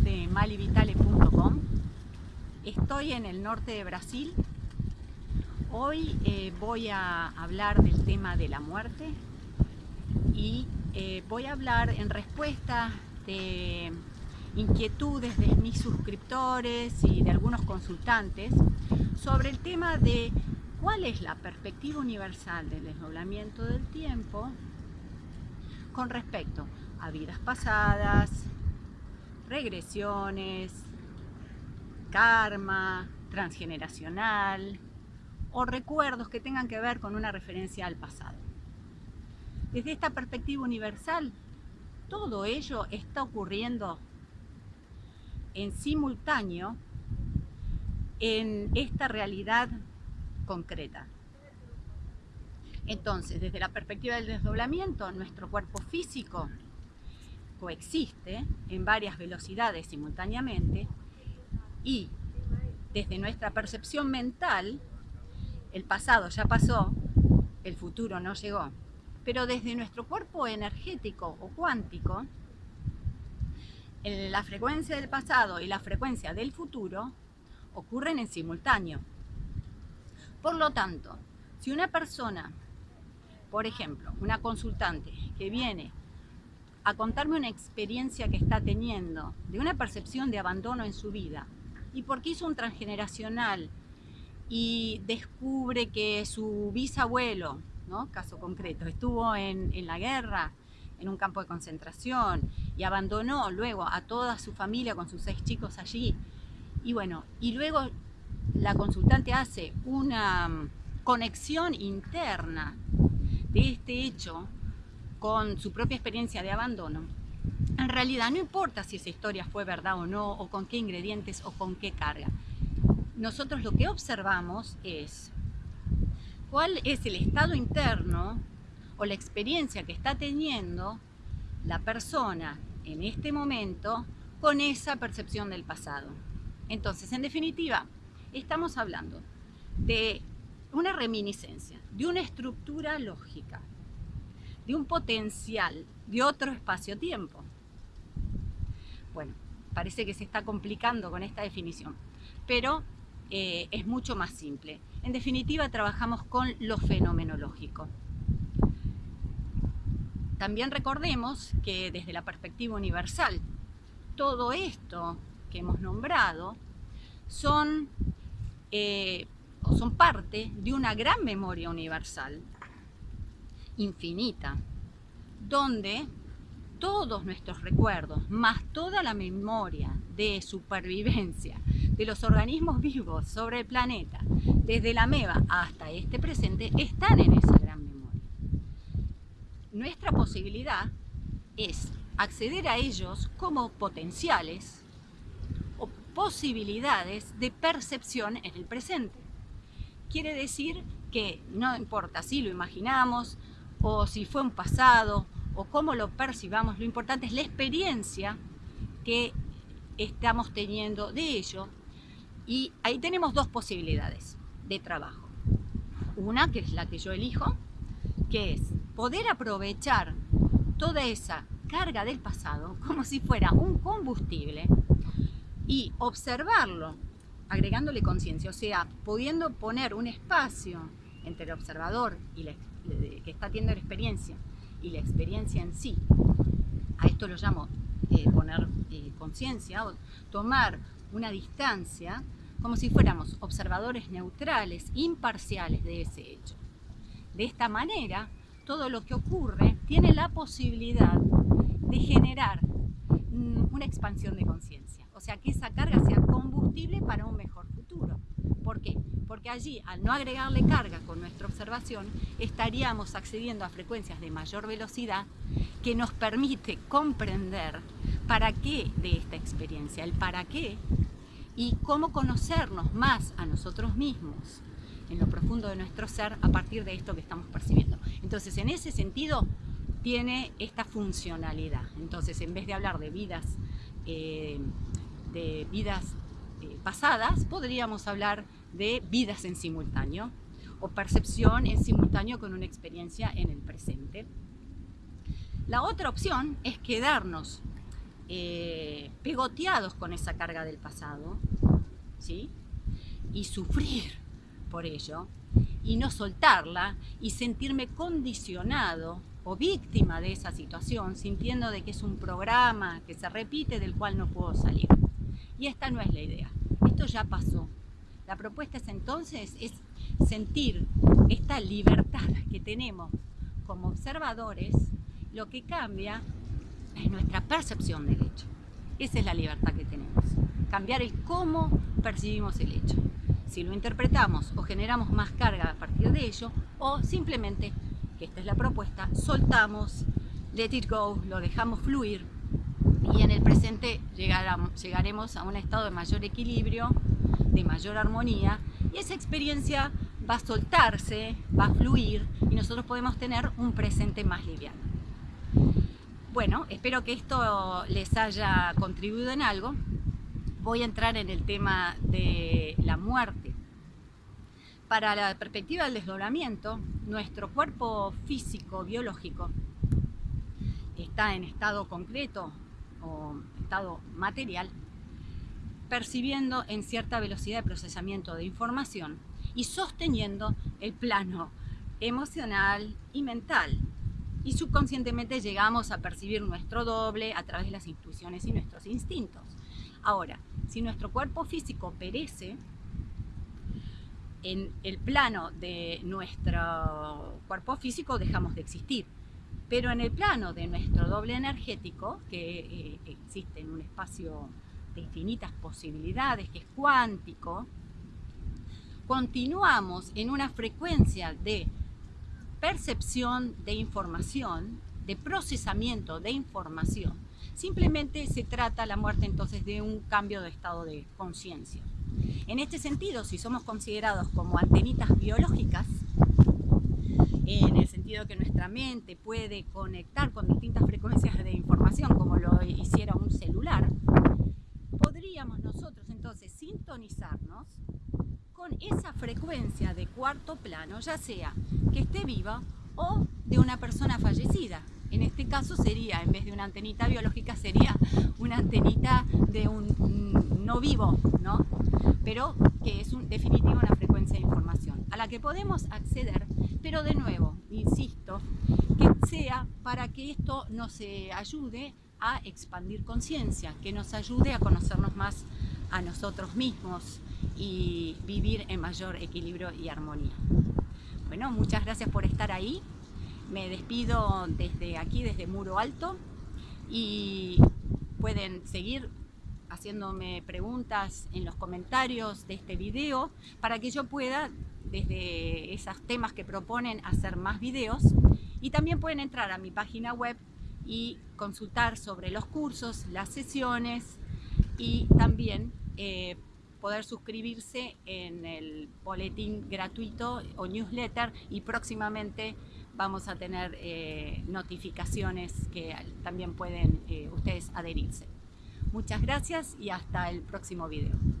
de malivitale.com. Estoy en el norte de Brasil. Hoy eh, voy a hablar del tema de la muerte y eh, voy a hablar en respuesta de inquietudes de mis suscriptores y de algunos consultantes sobre el tema de cuál es la perspectiva universal del desdoblamiento del tiempo con respecto a vidas pasadas, regresiones, karma, transgeneracional o recuerdos que tengan que ver con una referencia al pasado. Desde esta perspectiva universal, todo ello está ocurriendo en simultáneo en esta realidad concreta. Entonces, desde la perspectiva del desdoblamiento, nuestro cuerpo físico coexiste en varias velocidades simultáneamente y desde nuestra percepción mental, el pasado ya pasó, el futuro no llegó, pero desde nuestro cuerpo energético o cuántico, la frecuencia del pasado y la frecuencia del futuro ocurren en simultáneo. Por lo tanto, si una persona, por ejemplo, una consultante que viene a contarme una experiencia que está teniendo de una percepción de abandono en su vida y porque hizo un transgeneracional y descubre que su bisabuelo, ¿no? caso concreto, estuvo en, en la guerra, en un campo de concentración y abandonó luego a toda su familia con sus seis chicos allí. Y bueno, y luego la consultante hace una conexión interna de este hecho con su propia experiencia de abandono, en realidad no importa si esa historia fue verdad o no, o con qué ingredientes o con qué carga. Nosotros lo que observamos es cuál es el estado interno o la experiencia que está teniendo la persona en este momento con esa percepción del pasado. Entonces, en definitiva, estamos hablando de una reminiscencia, de una estructura lógica, de un potencial de otro espacio-tiempo. Bueno, parece que se está complicando con esta definición, pero eh, es mucho más simple. En definitiva, trabajamos con lo fenomenológico. También recordemos que desde la perspectiva universal, todo esto que hemos nombrado son, eh, son parte de una gran memoria universal infinita, donde todos nuestros recuerdos, más toda la memoria de supervivencia de los organismos vivos sobre el planeta, desde la meva hasta este presente, están en esa gran memoria. Nuestra posibilidad es acceder a ellos como potenciales o posibilidades de percepción en el presente. Quiere decir que no importa si lo imaginamos, o si fue un pasado, o cómo lo percibamos, lo importante es la experiencia que estamos teniendo de ello. Y ahí tenemos dos posibilidades de trabajo. Una, que es la que yo elijo, que es poder aprovechar toda esa carga del pasado como si fuera un combustible y observarlo agregándole conciencia, o sea, pudiendo poner un espacio entre el observador y la que está teniendo la experiencia y la experiencia en sí, a esto lo llamo eh, poner eh, conciencia o tomar una distancia como si fuéramos observadores neutrales, imparciales de ese hecho. De esta manera, todo lo que ocurre tiene la posibilidad de generar mm, una expansión de conciencia, o sea, que esa carga sea combustible para un mejor futuro. ¿Por qué? Porque allí, al no agregarle carga con nuestra observación, estaríamos accediendo a frecuencias de mayor velocidad que nos permite comprender para qué de esta experiencia, el para qué y cómo conocernos más a nosotros mismos en lo profundo de nuestro ser a partir de esto que estamos percibiendo. Entonces, en ese sentido, tiene esta funcionalidad. Entonces, en vez de hablar de vidas, eh, de vidas eh, pasadas, podríamos hablar de vidas en simultáneo o percepción en simultáneo con una experiencia en el presente. La otra opción es quedarnos eh, pegoteados con esa carga del pasado, ¿sí? Y sufrir por ello, y no soltarla, y sentirme condicionado o víctima de esa situación, sintiendo de que es un programa que se repite del cual no puedo salir. Y esta no es la idea, esto ya pasó. La propuesta es entonces es sentir esta libertad que tenemos como observadores, lo que cambia es nuestra percepción del hecho. Esa es la libertad que tenemos, cambiar el cómo percibimos el hecho. Si lo interpretamos o generamos más carga a partir de ello, o simplemente esta es la propuesta, soltamos, let it go, lo dejamos fluir y en el presente llegaremos a un estado de mayor equilibrio, de mayor armonía y esa experiencia va a soltarse, va a fluir y nosotros podemos tener un presente más liviano. Bueno, espero que esto les haya contribuido en algo. Voy a entrar en el tema de la muerte. Para la perspectiva del desdoblamiento, nuestro cuerpo físico, biológico, está en estado concreto o estado material, percibiendo en cierta velocidad de procesamiento de información y sosteniendo el plano emocional y mental. Y subconscientemente llegamos a percibir nuestro doble a través de las intuiciones y nuestros instintos. Ahora, si nuestro cuerpo físico perece, en el plano de nuestro cuerpo físico dejamos de existir. Pero en el plano de nuestro doble energético, que eh, existe en un espacio de infinitas posibilidades, que es cuántico, continuamos en una frecuencia de percepción de información, de procesamiento de información. Simplemente se trata la muerte entonces de un cambio de estado de conciencia. En este sentido, si somos considerados como antenitas biológicas, en el sentido que nuestra mente puede conectar con distintas frecuencias de información, como lo hiciera un celular, podríamos nosotros entonces sintonizarnos con esa frecuencia de cuarto plano, ya sea que esté viva o de una persona fallecida. En este caso sería, en vez de una antenita biológica, sería una antenita de un no vivo, ¿no? pero que es un, definitivo una frecuencia de información a la que podemos acceder, pero de nuevo, insisto, que sea para que esto nos ayude a expandir conciencia, que nos ayude a conocernos más a nosotros mismos y vivir en mayor equilibrio y armonía. Bueno, muchas gracias por estar ahí. Me despido desde aquí, desde Muro Alto y pueden seguir haciéndome preguntas en los comentarios de este video para que yo pueda, desde esos temas que proponen, hacer más videos. Y también pueden entrar a mi página web y consultar sobre los cursos, las sesiones y también eh, poder suscribirse en el boletín gratuito o newsletter y próximamente vamos a tener eh, notificaciones que también pueden eh, ustedes adherirse. Muchas gracias y hasta el próximo video.